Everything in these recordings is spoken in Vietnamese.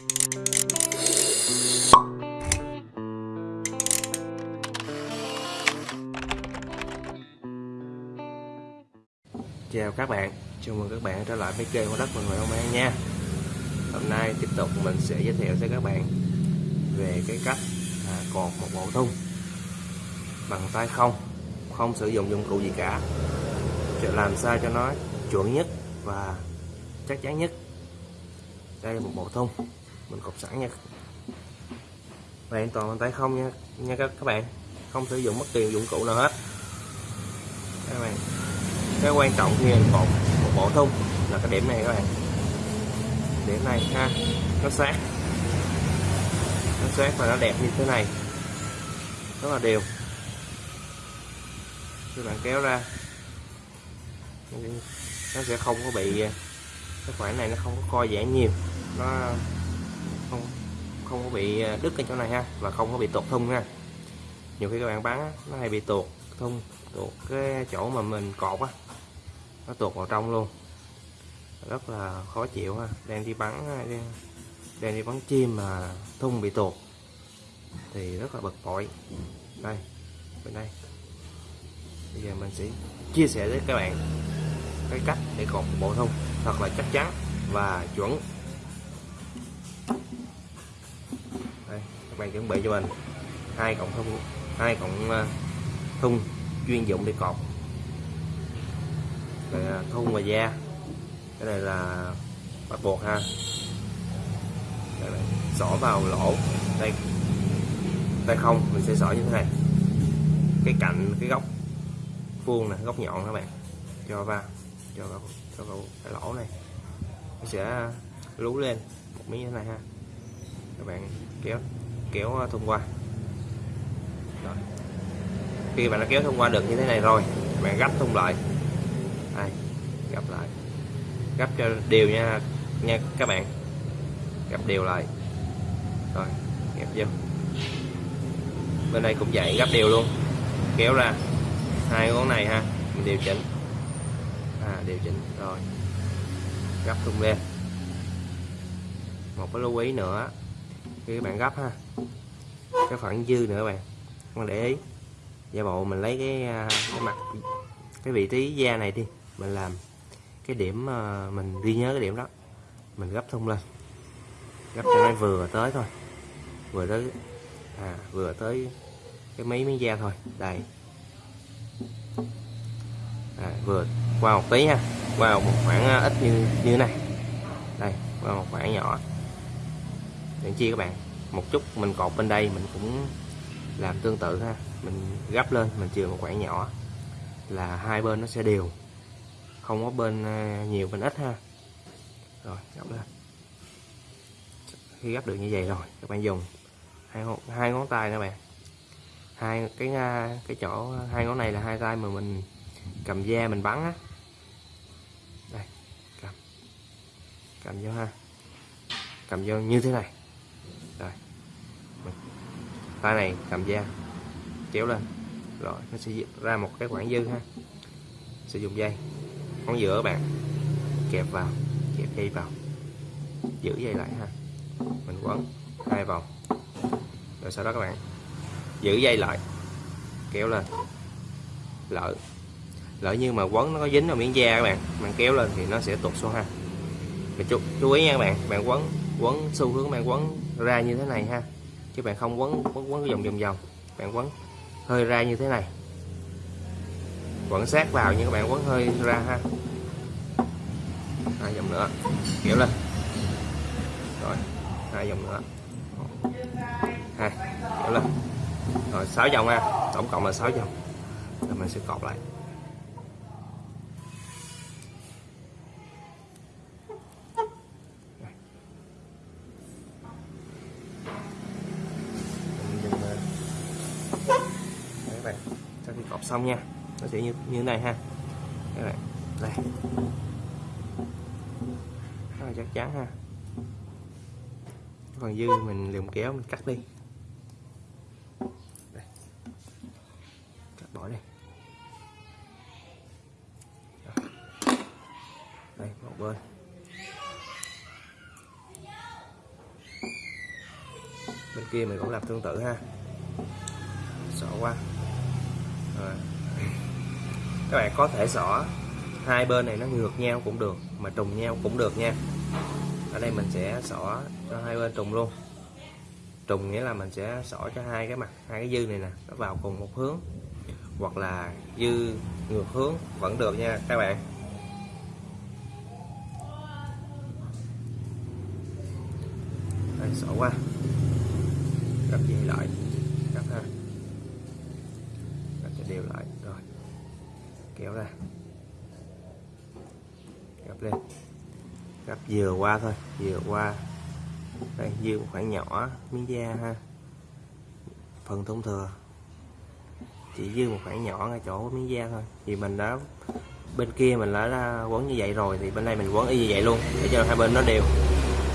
Chào các bạn, chào mừng các bạn trở lại với kênh của đất mình người ông an nha. Hôm nay tiếp tục mình sẽ giới thiệu cho các bạn về cái cách à, cột một bộ thun bằng tay không không sử dụng dụng cụ gì cả. Để làm sao cho nó chuẩn nhất và chắc chắn nhất. Đây là một bộ thun mình cột sẵn nha. Hoàn toàn bằng tay không nha. Nha các các bạn. Không sử dụng bất kỳ dụng cụ nào hết. Các bạn. Cái quan trọng khi mình cột một bộ thun là cái điểm này các bạn. Điểm này ha. Nó sát. Nó sát và nó đẹp như thế này. Rất là đều. Các bạn kéo ra. Nó sẽ không có bị, cái khoảng này nó không có co giãn nhiều. Nó không không có bị ờ, đứt ở chỗ này ha, và không có bị tuột thun ha. Nhiều khi các bạn bán nó hay bị tuột thun tuột cái chỗ mà mình cột á, nó tuột vào trong luôn. Rất là khó chịu ha, đang đi bắn ờ, đang đi bắn chim mà thun bị tuột thì rất là bực bội. Đây, bên đây. Bây giờ mình sẽ chia sẻ với các bạn cái cách để cột bộ thun thật là chắc chắn và chuẩn. Bạn chuẩn bị cho mình. Hai cộng thun hai cộng ờ, thun chuyên dụng để cột rồi ờ, thun và da. Cái này là bắt buộc ha. Đây này, xỏ vào lỗ. Đây tay không mình sẽ xỏ như thế này. Cái cạnh cái góc vuông này góc nhọn các bạn. Cho vào cho vào cho vào cái lỗ này. Nó sẽ lú lên một miếng như thế này ha. Các bạn kéo kéo à, thông qua. Rồi. khi bạn đã kéo thông qua được như thế này rồi, bạn gấp thông lại. Đây, gấp lại. Gấp cho đều nha nha các bạn. Gấp đều lại. Rồi, gấp vô. Bên đây cũng vậy, gấp đều luôn. Kéo ra. Hai ngón này ha, mình điều chỉnh. À điều chỉnh, rồi. Gấp tung lên. Một cái lưu ý nữa, khi các bạn gấp ha cái phần dư nữa các bạn. Con để ý. Giả bộ mình lấy cái à, cái mặt cái vị trí da này đi. Mình làm cái điểm à, mình ghi nhớ cái điểm đó. Mình gấp thun lên. Gấp cho nó vừa tới thôi. Vừa tới à vừa tới cái mấy miếng da thôi. Đây. À, vừa qua một tí ha. Qua một khoảng à, ít như như này. Đây qua một khoảng nhỏ. Để chia các bạn một chút mình cột bên đây mình cũng làm tương tự ha. Mình gấp lên, mình chừa một khoảng nhỏ là hai bên nó sẽ đều. Không có bên ờ, nhiều, bên ít ha. Rồi, gấp lên. Khi gấp được như vậy rồi, các bạn dùng hai hai ngón tay các bạn. Hai cái ờ, cái chỗ, hai ngón này là hai tay mà mình cầm da mình bắn á. Đây, cầm. Cầm vô ha. Cầm vô như thế này tay này cầm da kéo lên. Rồi nó sẽ ra một cái khoảng dư ha. Sử dụng dây ngón giữa các bạn kẹp vào kẹp dây vào. Giữ dây lại ha. Mình quấn hai vòng. Rồi sau đó các bạn giữ dây lại kéo lên. Lỡ lỡ như mà quấn nó có dính vào miếng da các bạn bạn kéo lên thì nó sẽ tụt xuống ha. Mình chú, chú ý nha các bạn bạn quấn quấn xu hướng bạn quấn ra như thế này ha chứ bạn không quấn quấn quấn vòng vòng vòng. Bạn quấn hơi ra như thế này. Quấn sát vào nhưng các bạn quấn hơi ra ha. Hai vòng nữa. Kéo lên. Rồi, hai vòng nữa. Hai kéo lên. Rồi, sáu vòng ha. Tổng cộng là sáu vòng. Rồi mình sẽ cột lại. Sau xong nha. Nó sẽ như như thế này ha. Các bạn. Đây. Rất là chắc chắn ha. Còn dư mình dùng kéo, mình cắt đi. Đây. cắt bỏ đi. Đây, một bên. Kia mình cũng làm tương tự ha. Xỏ qua rồi. các bạn có thể xỏ, hai bên này nó ngược nhau cũng được, mà trùng nhau cũng được nha. Ở đây mình sẽ xỏ cho hai bên trùng luôn. Trùng nghĩa là mình sẽ xỏ cho hai cái mặt, hai cái dư này nè, nó vào cùng một hướng, hoặc là dư ngược hướng vẫn được nha các bạn. Đây, xỏ qua. Gấp dây lại? Gấp ha đều lại. Rồi, kéo ra. Gấp lên. Gấp vừa qua thôi, vừa qua. Đây dư một khoảng nhỏ miếng da ha. Phần thông thừa. Chỉ dư một khoảng nhỏ ngay chỗ miếng da thôi. Thì mình đã, bên kia mình đã quấn như vậy rồi, thì bên đây mình quấn y như vậy luôn, để cho hai bên nó đều.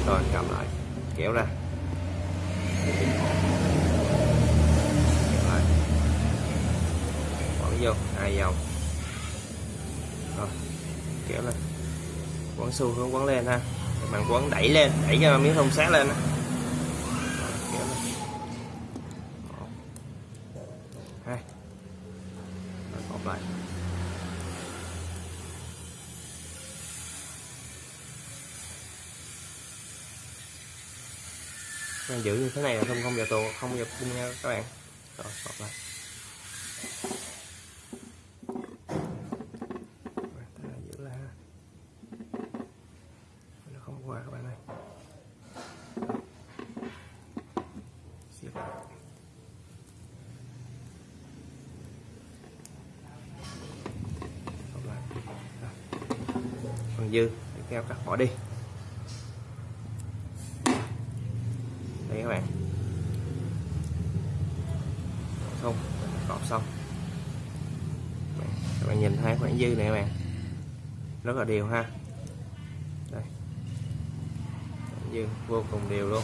Rồi, cầm lại. Kéo ra kéo lại quấn vô hai vòng. Rồi kéo lên quấn xu hướng quấn lên ha. Bạn quấn đẩy lên đẩy cho miếng thông sát lên Rồi, kéo lên hai. Lại. Giữ như thế này là không không vào tù không vào bung nha các bạn. Rồi lại Rồi, thế là giữ lại ha nó không qua các bạn ơi. Siết lại. Còn dư. Thì keo cắt bỏ đi. Đây các bạn. Không, cọp xong. Các bạn nhìn thấy khoảng dư này các bạn. Rất là đều ha. Đây khoảng vô cùng đều luôn.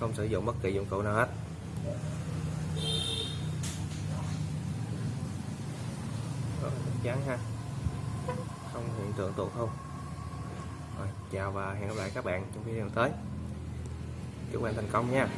Không sử dụng bất kỳ dụng cụ nào hết. Ờ, Chắc chắn ha. Không hiện tượng tụt không? Rồi, chào và hẹn gặp lại các bạn trong video tới. Chúc bạn thành công nha.